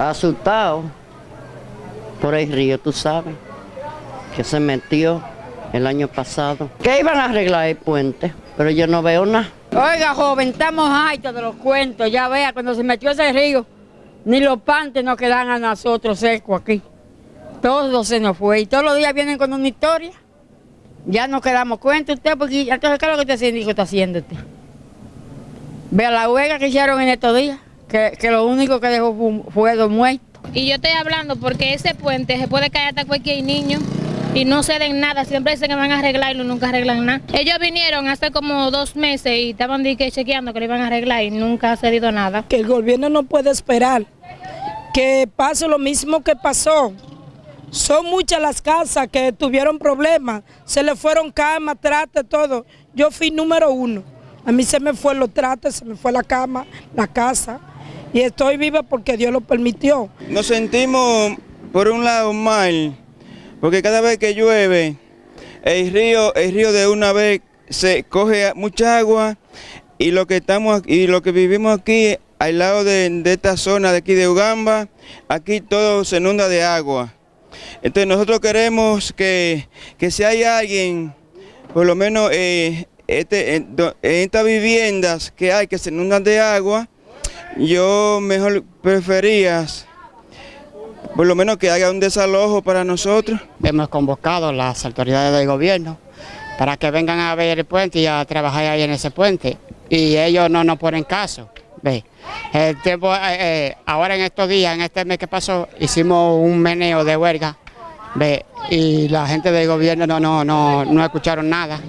Asustado por el río, tú sabes, que se metió el año pasado. Que iban a arreglar el puente, pero yo no veo nada. Oiga, joven, estamos hartos de los cuentos. Ya vea, cuando se metió ese río, ni los pantes nos quedan a nosotros secos aquí. Todo se nos fue. Y todos los días vienen con una historia. Ya nos quedamos cuenta usted, porque entonces, ¿qué es lo que síndico está haciendo usted? Vea la huelga que hicieron en estos días, que, que lo único que dejó fue, dos muertos. Y yo estoy hablando porque ese puente se puede caer hasta cualquier niño y no ceden nada, siempre dicen que van a arreglarlo y nunca arreglan nada. Ellos vinieron hace como dos meses y estaban chequeando que lo iban a arreglar y nunca ha cedido nada. Que el gobierno no puede esperar que pase lo mismo que pasó. Son muchas las casas que tuvieron problemas, se le fueron camas, trates, todo. Yo fui número uno. A mí se me fue los trates, se me fue la cama, la casa. Y estoy viva porque Dios lo permitió. Nos sentimos, por un lado, mal, porque cada vez que llueve, el río, el río de una vez se coge mucha agua y lo que estamos y lo que vivimos aquí al lado de, esta zona de aquí de Ugamba, aquí todo se inunda de agua. Entonces nosotros queremos que, que si hay alguien, por lo menos eh, este, en estas viviendas que hay que se inundan de agua, yo mejor prefería por lo menos que haya un desalojo para nosotros. Hemos convocado a las autoridades del gobierno para que vengan a ver el puente y a trabajar ahí en ese puente. Y ellos no nos ponen caso. Ve. El tiempo, eh, eh, ahora en estos días, en este mes que pasó, hicimos un meneo de huelga. Ve. Y la gente del gobierno no, no, no, no escucharon nada.